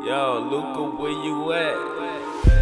Yo, Luca, where you at?